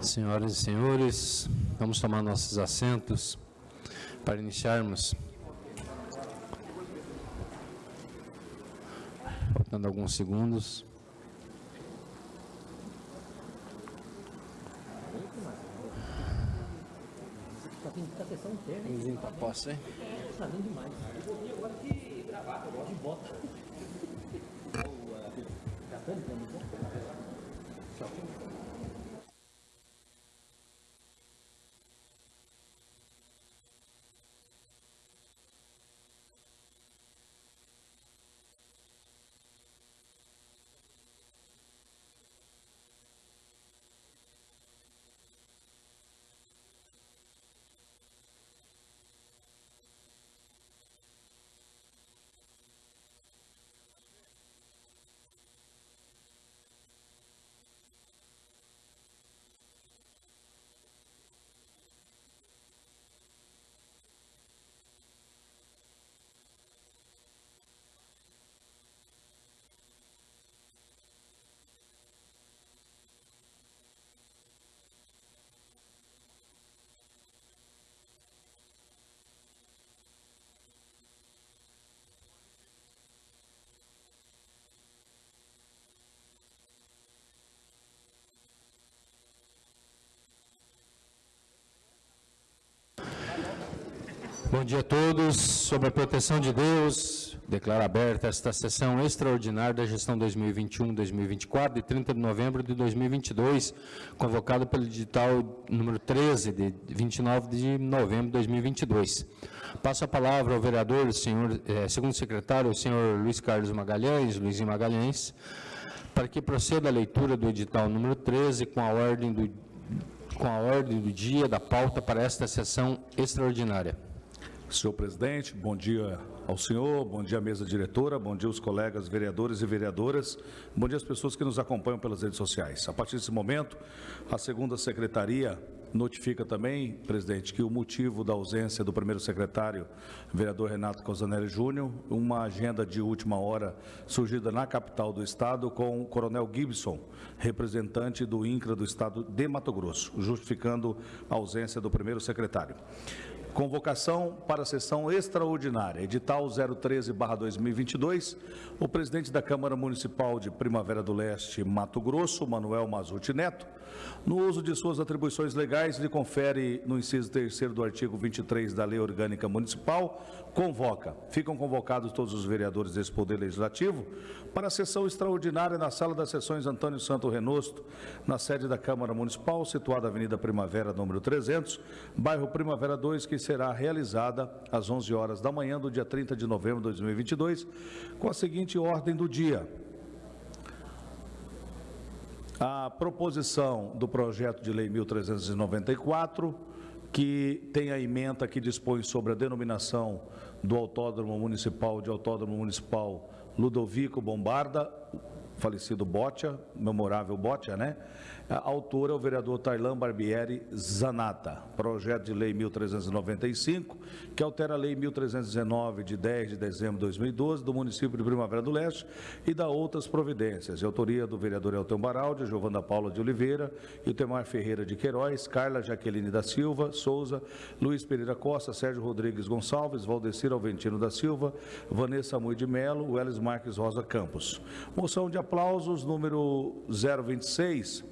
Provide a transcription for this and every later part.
Senhoras e senhores, vamos tomar nossos assentos para iniciarmos. Faltando alguns segundos. Posso, hein? Bom dia a todos. Sob a proteção de Deus, declaro aberta esta sessão extraordinária da gestão 2021-2024, de 30 de novembro de 2022, convocada pelo edital número 13, de 29 de novembro de 2022. Passo a palavra ao vereador, senhor, eh, segundo secretário, o senhor Luiz Carlos Magalhães, Luizinho Magalhães, para que proceda a leitura do edital número 13 com a ordem do, com a ordem do dia da pauta para esta sessão extraordinária. Senhor presidente, bom dia ao senhor, bom dia à mesa diretora, bom dia aos colegas vereadores e vereadoras, bom dia às pessoas que nos acompanham pelas redes sociais. A partir desse momento, a segunda secretaria notifica também, presidente, que o motivo da ausência do primeiro secretário, vereador Renato Cosanelli Júnior, uma agenda de última hora surgida na capital do estado com o coronel Gibson, representante do INCRA do estado de Mato Grosso, justificando a ausência do primeiro secretário. Convocação para a sessão extraordinária, edital 013-2022. O presidente da Câmara Municipal de Primavera do Leste, Mato Grosso, Manuel Mazuti Neto, no uso de suas atribuições legais, lhe confere no inciso 3 do artigo 23 da Lei Orgânica Municipal, convoca. Ficam convocados todos os vereadores desse Poder Legislativo para a sessão extraordinária na Sala das Sessões Antônio Santo Renosto, na sede da Câmara Municipal, situada na Avenida Primavera, número 300, bairro Primavera 2, que será realizada às 11 horas da manhã do dia 30 de novembro de 2022, com a seguinte ordem do dia. A proposição do projeto de lei 1394, que tem a emenda que dispõe sobre a denominação do Autódromo Municipal de Autódromo Municipal Ludovico Bombarda, falecido Botia, memorável Botia, né? A autora é o vereador Tailan Barbieri Zanata. Projeto de lei 1395, que altera a lei 1319, de 10 de dezembro de 2012, do município de Primavera do Leste, e dá outras providências. De autoria do vereador Elton Baraldi, Giovana Paula de Oliveira, Itemar Ferreira de Queiroz, Carla Jaqueline da Silva, Souza, Luiz Pereira Costa, Sérgio Rodrigues Gonçalves, Valdecir Alventino da Silva, Vanessa Mui de Melo, Welles Marques Rosa Campos. Moção de aplausos número 026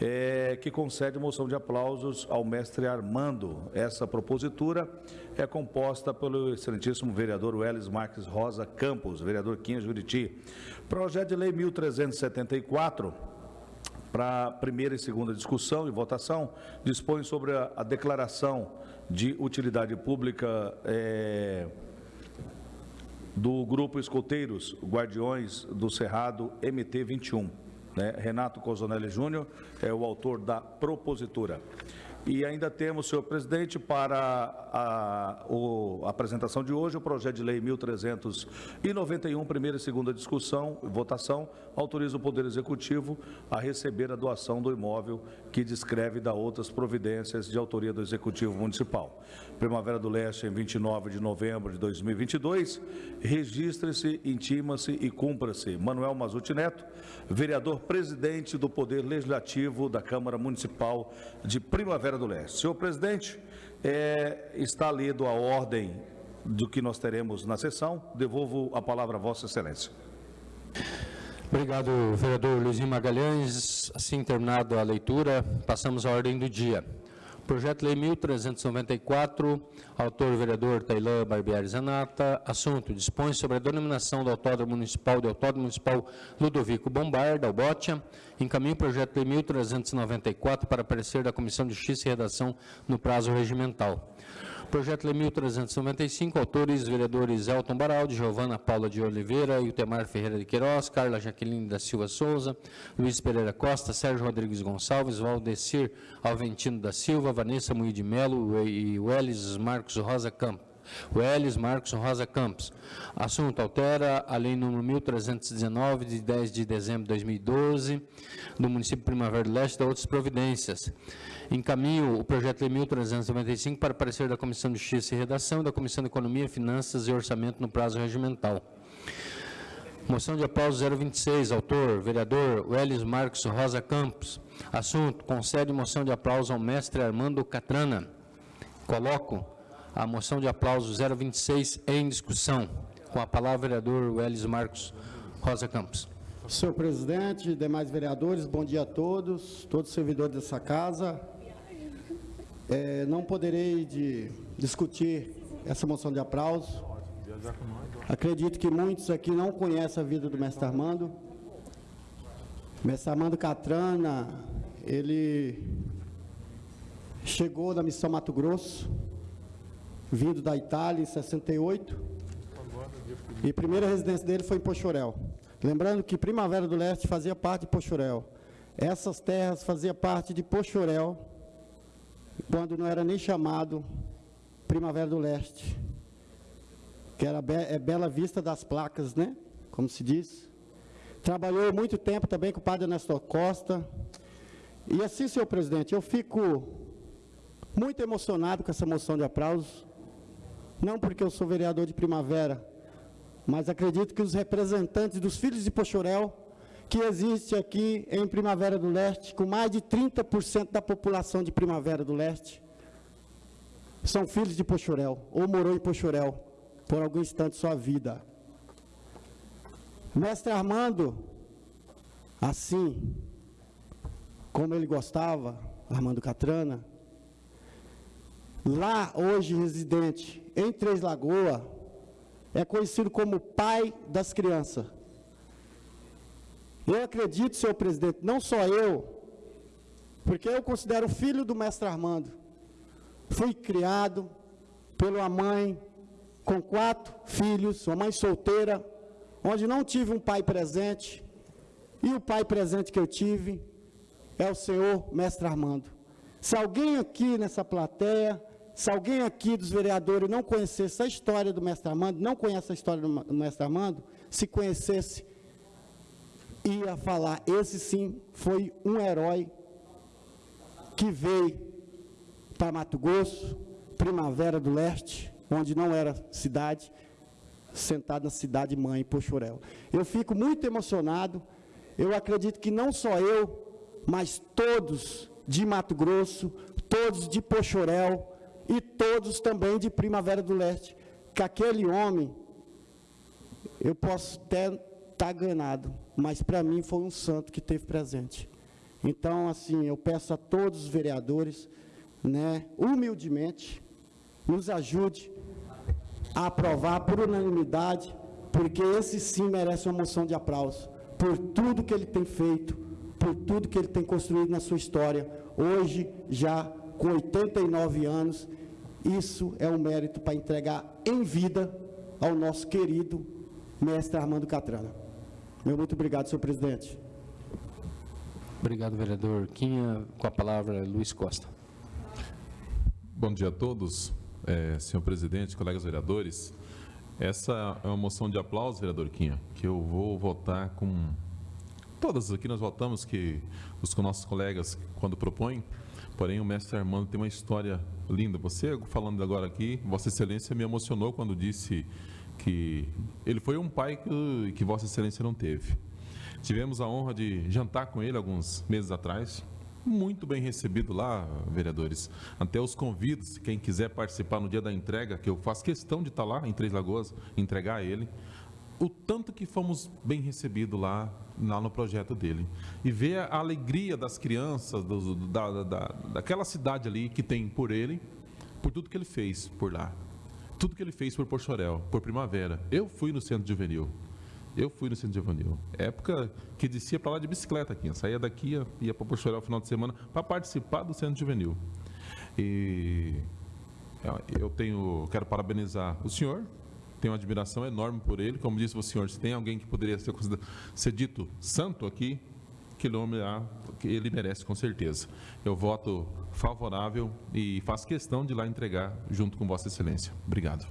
é, que concede moção de aplausos ao mestre Armando. Essa propositura é composta pelo excelentíssimo vereador Welles Marques Rosa Campos, vereador Quinha Juriti. Projeto de lei 1374, para primeira e segunda discussão e votação, dispõe sobre a, a declaração de utilidade pública é, do Grupo Escoteiros Guardiões do Cerrado MT-21. Né? Renato Cozonelli Júnior é o autor da propositura. E ainda temos, senhor presidente, para a, a apresentação de hoje, o projeto de lei 1391, primeira e segunda discussão votação, autoriza o Poder Executivo a receber a doação do imóvel que descreve da outras providências de autoria do Executivo Municipal. Primavera do Leste, em 29 de novembro de 2022, registre-se, intima-se e cumpra-se. Manuel Mazuti Neto, vereador presidente do Poder Legislativo da Câmara Municipal de Primavera do Leste. Senhor presidente, é, está lido a ordem do que nós teremos na sessão. Devolvo a palavra a Vossa Excelência. Obrigado, vereador Luizinho Magalhães. Assim terminada a leitura, passamos à ordem do dia. Projeto Lei 1394, autor vereador Tailã Barbieri Zanata. Assunto: dispõe sobre a denominação do Autódromo Municipal de Autódromo Municipal Ludovico Bombar, da. Encaminha o projeto Lei 1394 para parecer da Comissão de Justiça e Redação no prazo regimental. Projeto Lei 1395, autores, vereadores Elton Baraldi, Giovana Paula de Oliveira, Iltemar Ferreira de Queiroz, Carla Jaqueline da Silva Souza, Luiz Pereira Costa, Sérgio Rodrigues Gonçalves, Valdecir Alventino da Silva, Vanessa Mui de Melo e Welles Marcos Rosa Campos. Welles Marcos Rosa Campos. Assunto altera a lei número 1319 de 10 de dezembro de 2012 do município Primavera do Leste e outras providências. Encaminho o projeto de 1395 para parecer da Comissão de Justiça e Redação da Comissão de Economia, Finanças e Orçamento no prazo regimental. Moção de aplauso 026, autor, vereador Welles Marcos Rosa Campos. Assunto, concede moção de aplauso ao mestre Armando Catrana. Coloco a moção de aplauso 026 em discussão. Com a palavra, vereador Welles Marcos Rosa Campos. Senhor presidente, demais vereadores, bom dia a todos, todos os servidores dessa casa, é, não poderei de discutir essa moção de aplauso. Acredito que muitos aqui não conhecem a vida do mestre Armando. Mestre Armando Catrana, ele chegou da missão Mato Grosso, vindo da Itália em 68. E a primeira residência dele foi em Pochorel. Lembrando que Primavera do Leste fazia parte de Pochorel. Essas terras faziam parte de Pochorel, quando não era nem chamado Primavera do Leste, que era Be é Bela Vista das Placas, né? Como se diz. Trabalhou muito tempo também com o padre Nestor Costa. E assim, senhor presidente, eu fico muito emocionado com essa moção de aplausos, não porque eu sou vereador de Primavera, mas acredito que os representantes dos filhos de Pochorel que existe aqui em Primavera do Leste, com mais de 30% da população de Primavera do Leste, são filhos de Pochorel, ou morou em Pochorel, por algum instante de sua vida. Mestre Armando, assim, como ele gostava, Armando Catrana, lá hoje residente em Três Lagoas, é conhecido como pai das crianças. Eu acredito, senhor presidente, não só eu, porque eu considero filho do mestre Armando. Fui criado pela mãe com quatro filhos, uma mãe solteira, onde não tive um pai presente, e o pai presente que eu tive é o senhor mestre Armando. Se alguém aqui nessa plateia, se alguém aqui dos vereadores não conhecesse a história do mestre Armando, não conhece a história do mestre Armando, se conhecesse, ia falar, esse sim foi um herói que veio para Mato Grosso, Primavera do Leste, onde não era cidade, sentado na cidade mãe, Pochorel. Eu fico muito emocionado, eu acredito que não só eu, mas todos de Mato Grosso, todos de Pochorel e todos também de Primavera do Leste, que aquele homem, eu posso até estar ganado, mas para mim foi um santo que teve presente. Então, assim, eu peço a todos os vereadores, né, humildemente, nos ajude a aprovar por unanimidade, porque esse sim merece uma moção de aplauso, por tudo que ele tem feito, por tudo que ele tem construído na sua história. Hoje, já com 89 anos, isso é um mérito para entregar em vida ao nosso querido mestre Armando Catrana. Meu muito obrigado, senhor presidente. Obrigado, vereador Quinha. Com a palavra, Luiz Costa. Bom dia a todos. é, senhor presidente, colegas vereadores. Essa é uma moção de aplauso, vereador Quinha, que eu vou votar com. Todas aqui nós votamos que os nossos colegas, quando propõem, porém o mestre Armando tem uma história linda. Você, falando agora aqui, Vossa Excelência me emocionou quando disse que ele foi um pai que, que Vossa Excelência não teve. Tivemos a honra de jantar com ele alguns meses atrás, muito bem recebido lá, vereadores. Até os convidos, quem quiser participar no dia da entrega, que eu faço questão de estar lá em Três Lagoas, entregar a ele. O tanto que fomos bem recebidos lá, lá no projeto dele. E ver a alegria das crianças, do, da, da, daquela cidade ali que tem por ele, por tudo que ele fez por lá. Tudo que ele fez por Porchorel, por Primavera. Eu fui no centro juvenil. Eu fui no centro de Evanil. Época que descia para lá de bicicleta aqui. Saía daqui, ia, ia para Porto no final de semana para participar do centro juvenil. E eu tenho, quero parabenizar o senhor. Tenho uma admiração enorme por ele. Como disse o senhor, se tem alguém que poderia ser, ser dito santo aqui, que ele merece com certeza. Eu voto favorável e faço questão de lá entregar junto com Vossa Excelência. Obrigado.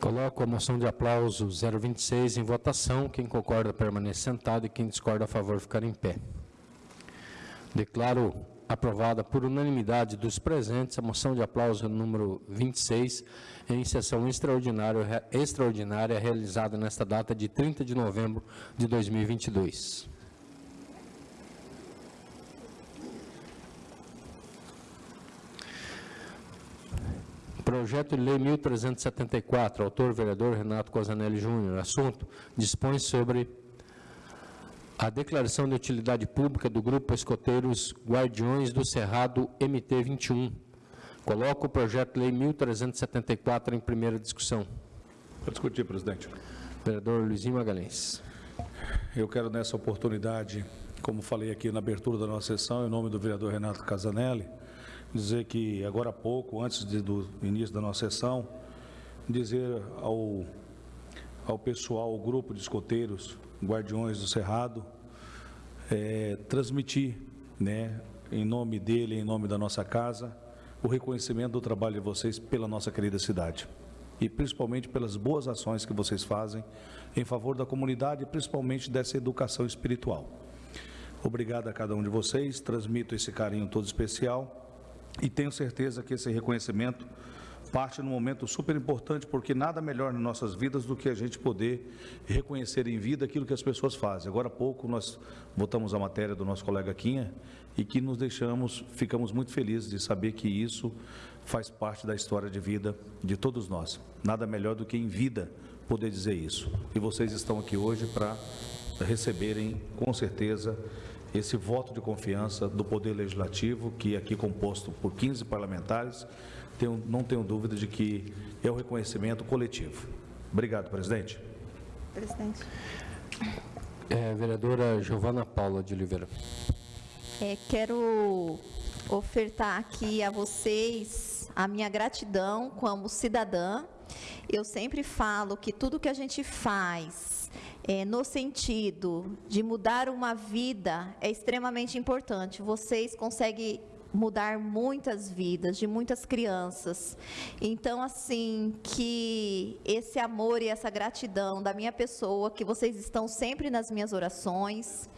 Coloco a moção de aplauso 026 em votação. Quem concorda permanece sentado e quem discorda a favor ficar em pé. Declaro aprovada por unanimidade dos presentes a moção de aplauso número 26 em sessão extraordinária, extraordinária realizada nesta data de 30 de novembro de 2022. Projeto de Lei 1374, autor vereador Renato Cosanelli Júnior. Assunto: dispõe sobre a declaração de utilidade pública do Grupo Escoteiros Guardiões do Cerrado MT21. Coloco o projeto de lei 1374 em primeira discussão. Para discutir, presidente. Vereador Luizinho Magalhães. Eu quero, nessa oportunidade, como falei aqui na abertura da nossa sessão, em nome do vereador Renato Casanelli, dizer que agora há pouco, antes de, do início da nossa sessão, dizer ao, ao pessoal, ao grupo de escoteiros, guardiões do Cerrado, é, transmitir, né, em nome dele, em nome da nossa casa, o reconhecimento do trabalho de vocês pela nossa querida cidade. E principalmente pelas boas ações que vocês fazem em favor da comunidade e principalmente dessa educação espiritual. Obrigado a cada um de vocês, transmito esse carinho todo especial e tenho certeza que esse reconhecimento parte num momento super importante, porque nada melhor nas nossas vidas do que a gente poder reconhecer em vida aquilo que as pessoas fazem. Agora há pouco nós votamos a matéria do nosso colega Quinha e que nos deixamos, ficamos muito felizes de saber que isso faz parte da história de vida de todos nós. Nada melhor do que em vida poder dizer isso. E vocês estão aqui hoje para receberem, com certeza, esse voto de confiança do Poder Legislativo, que é aqui composto por 15 parlamentares, tenho, não tenho dúvida de que é o um reconhecimento coletivo. Obrigado, presidente. Presidente. É, vereadora Giovana Paula de Oliveira. É, quero ofertar aqui a vocês a minha gratidão como cidadã. Eu sempre falo que tudo que a gente faz é, no sentido de mudar uma vida é extremamente importante. Vocês conseguem mudar muitas vidas de muitas crianças. Então, assim, que esse amor e essa gratidão da minha pessoa, que vocês estão sempre nas minhas orações.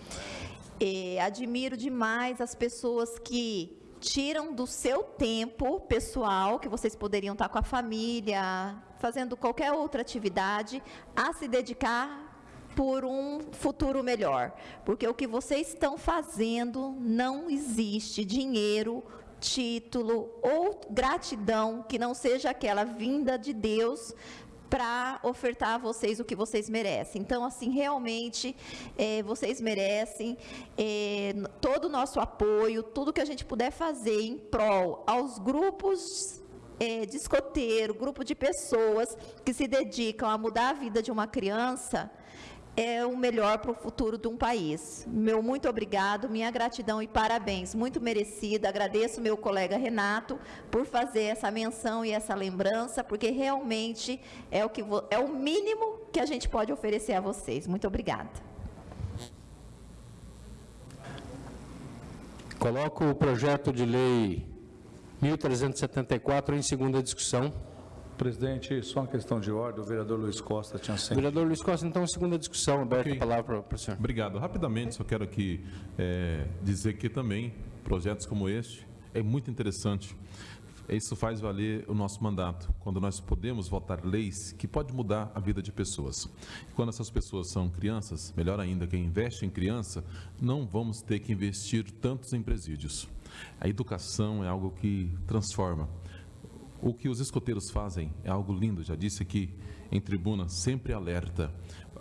É, admiro demais as pessoas que tiram do seu tempo pessoal, que vocês poderiam estar com a família, fazendo qualquer outra atividade, a se dedicar por um futuro melhor. Porque o que vocês estão fazendo não existe dinheiro, título ou gratidão que não seja aquela vinda de Deus para ofertar a vocês o que vocês merecem. Então, assim, realmente, é, vocês merecem é, todo o nosso apoio, tudo que a gente puder fazer em prol aos grupos é, de escoteiro, grupo de pessoas que se dedicam a mudar a vida de uma criança, é o melhor para o futuro de um país. Meu muito obrigado, minha gratidão e parabéns, muito merecida. Agradeço meu colega Renato por fazer essa menção e essa lembrança, porque realmente é o que é o mínimo que a gente pode oferecer a vocês. Muito obrigada. Coloco o projeto de lei 1374 em segunda discussão. Presidente, só uma questão de ordem, o vereador Luiz Costa tinha sempre. Vereador Luiz Costa, então, segunda discussão, aberta Ok. a palavra para- o senhor. Obrigado. Rapidamente, só quero aqui eh, dizer que também projetos como este é muito interessante. Isso faz valer o nosso mandato, quando nós podemos votar leis que podem mudar a vida de pessoas. E quando essas pessoas são crianças, melhor ainda, quem investe em criança, não vamos ter que investir tantos em presídios. A educação é algo que transforma. O que os escoteiros fazem é algo lindo, já disse aqui em tribuna, sempre alerta.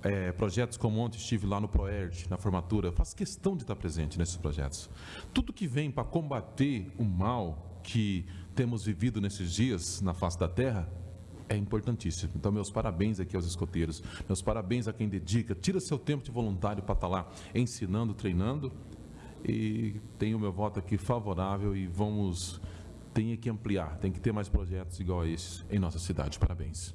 É, projetos como ontem estive lá no ProERD, na formatura, faço questão de estar presente nesses projetos. Tudo que vem para combater o mal que temos vivido nesses dias na face da terra é importantíssimo. Então, meus parabéns aqui aos escoteiros, meus parabéns a quem dedica, tira seu tempo de voluntário para estar lá ensinando, treinando. E tenho meu voto aqui favorável e vamos tem que ampliar, tem que ter mais projetos igual a esses em nossa cidade. Parabéns.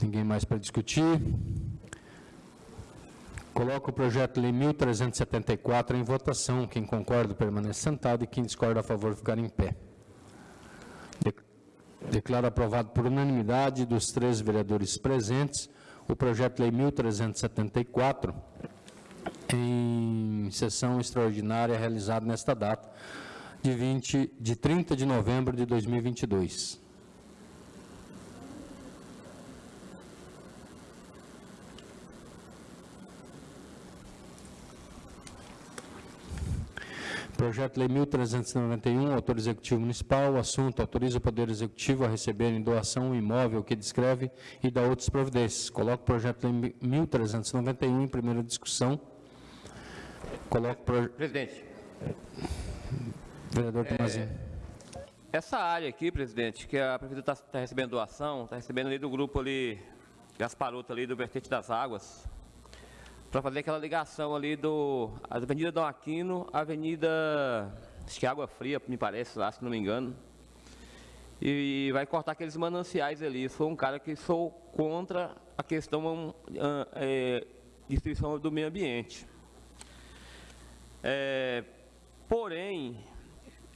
Ninguém mais para discutir. Coloco o projeto lei 1374 em votação. Quem concorda permanece sentado e quem discorda a favor ficar em pé. De- Declaro aprovado por unanimidade dos três vereadores presentes o projeto lei 1374 em sessão extraordinária realizada nesta data de 20 de 30 de novembro de 2022. Projeto Lei 1391, autor executivo municipal, assunto, autoriza o Poder Executivo a receber em doação um imóvel que descreve e dá outras providências. Coloco o projeto Lei 1391 em primeira discussão. Coloco pro... Presidente, vereador Tomazinho. essa área aqui, presidente, que a prefeitura está recebendo doação, está recebendo ali do grupo ali, Gasparoto ali, do Vertente das Águas, para fazer aquela ligação ali do Avenida Dom Aquino, Avenida, acho que é Água Fria, me parece lá, se não me engano. E vai cortar aqueles mananciais ali. Sou um cara que sou contra a questão ah, é, destruição do meio ambiente. É, porém,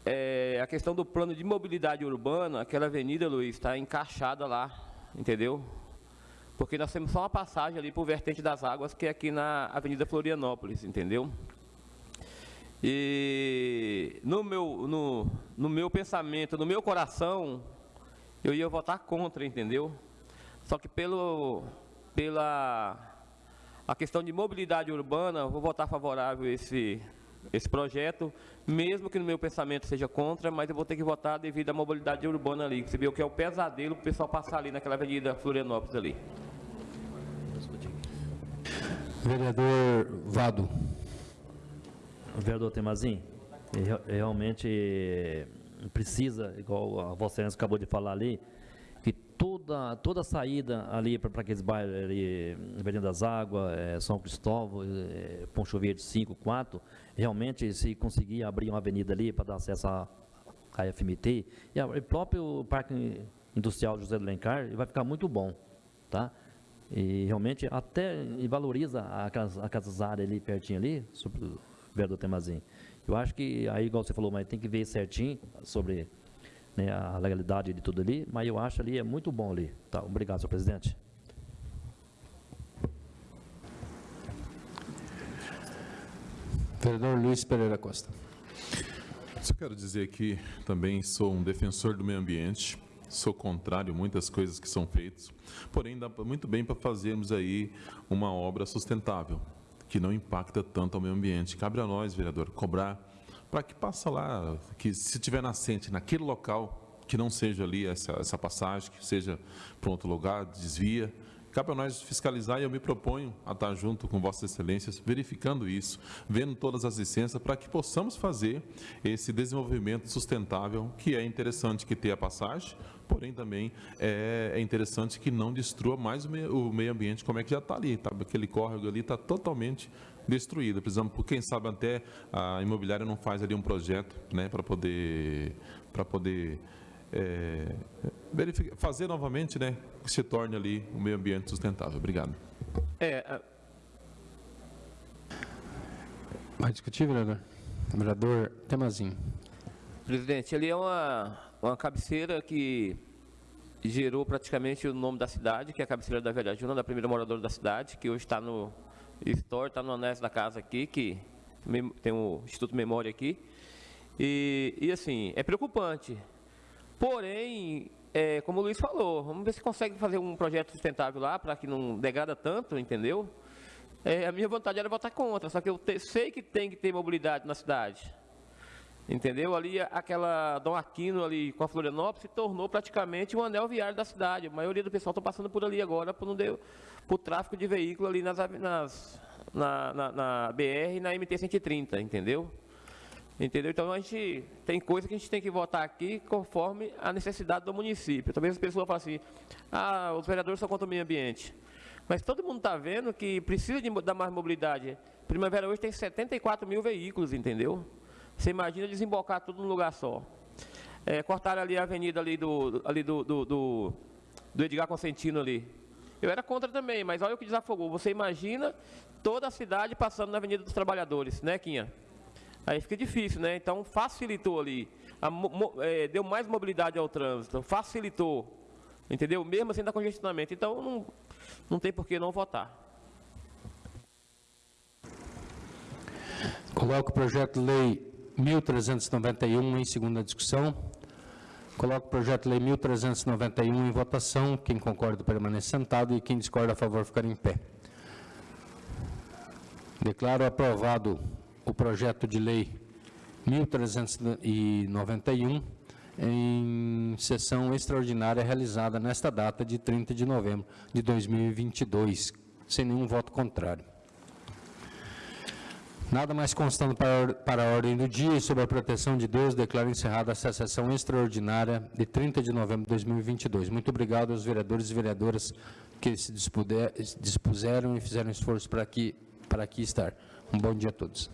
é, a questão do plano de mobilidade urbana, aquela avenida, Luiz, está encaixada lá, entendeu? Porque nós temos só uma passagem ali para o vertente das águas, que é aqui na Avenida Florianópolis, entendeu? E no meu, no, no meu pensamento, no meu coração, eu ia votar contra, entendeu? Só que pelo, pela a questão de mobilidade urbana, eu vou votar favorável a esse, esse projeto, mesmo que no meu pensamento seja contra, mas eu vou ter que votar devido à mobilidade urbana ali. Você vê o que é o pesadelo para o pessoal passar ali naquela avenida Florianópolis ali. Vereador Vado. Vereador Temazin, re- realmente eh, precisa, igual a Vossa Excelência acabou de falar ali, toda, toda a saída ali para aqueles bairros ali, Avenida das Águas, eh, São Cristóvão, eh, Poncho Verde 5, 4, realmente se conseguir abrir uma avenida ali para dar acesso à, à FMT, e o próprio Parque Industrial José do Lencar, vai ficar muito bom, tá? E realmente até valoriza aquelas, aquelas áreas ali pertinho ali, sobre o vereador Temazin. Eu acho que aí, igual você falou, mas tem que ver certinho sobre né, a legalidade de tudo ali, mas eu acho ali é muito bom ali. Tá, obrigado, senhor presidente. Vereador Luiz Pereira Costa. Só quero dizer que também sou um defensor do meio ambiente, sou contrário a muitas coisas que são feitas, porém dá muito bem para fazermos aí uma obra sustentável, que não impacta tanto ao meio ambiente. Cabe a nós, vereador, cobrar para que passa lá, que se tiver nascente naquele local, que não seja ali essa, essa passagem, que seja para outro lugar, desvia. Cabe a nós fiscalizar e eu me proponho a estar junto com Vossas Excelências, verificando isso, vendo todas as licenças, para que possamos fazer esse desenvolvimento sustentável, que é interessante que tenha passagem, porém também é, é interessante que não destrua mais o meio, o meio ambiente, como é que já está ali, tá? aquele córrego ali está totalmente destruído. Precisamos, por quem sabe até a imobiliária não faz ali um projeto né, para poder, para poder é, verificar, fazer novamente, né, que se torne ali um meio ambiente sustentável. Obrigado. É, a- Vai discutir, vereador? Vereador Temazinho. Presidente, ali é uma, uma cabeceira que gerou praticamente o nome da cidade, que é a cabeceira da Velha Juna, da primeira moradora da cidade, que hoje está no store, está no anexo da casa aqui, que tem o Instituto Memória aqui. E, e assim, é preocupante. Porém, é, como o Luiz falou, vamos ver se consegue fazer um projeto sustentável lá, para que não degrada tanto, entendeu? É, a minha vontade era votar contra, só que eu te- sei que tem que ter mobilidade na cidade. Entendeu? Ali, aquela Dom Aquino ali com a Florianópolis se tornou praticamente um anel viário da cidade. A maioria do pessoal está passando por ali agora por, não deu, de veículo ali nas, nas- na, na- na BR e na MT-130, entendeu? Entendeu? Então a gente tem coisa que a gente tem que votar aqui conforme a necessidade do município. Talvez as pessoas falem assim, ah, os vereadores são contra o meio ambiente. Mas todo mundo está vendo que precisa de dar mais mobilidade. Primavera hoje tem 74 mil veículos, entendeu? Você imagina desembocar tudo num lugar só. É, cortaram ali a avenida ali do, ali do, do, do, do Edgar Consentino ali. Eu era contra também, mas olha o que desafogou. Você imagina toda a cidade passando na Avenida dos Trabalhadores, né, Quinha? Aí fica difícil, né? Então facilitou ali, A mo- é, deu mais mobilidade ao trânsito, facilitou, entendeu? Mesmo assim dá congestionamento. Então não, não tem por que não votar. Coloco o projeto de lei 1391 em segunda discussão. Coloco o projeto de lei 1391 em votação. Quem concorda permanece sentado e quem discorda a favor ficar em pé. Declaro aprovado o projeto de lei 1391 em sessão extraordinária realizada nesta data de 30 de novembro de 2022, sem nenhum voto contrário. Nada mais constando para, para a ordem do dia e sob a proteção de Deus, declaro encerrada essa sessão extraordinária de 30 de novembro de 2022. Muito obrigado aos vereadores e vereadoras que se dispuder- dispuseram e fizeram esforço para aqui, para aqui estar. Um bom dia a todos.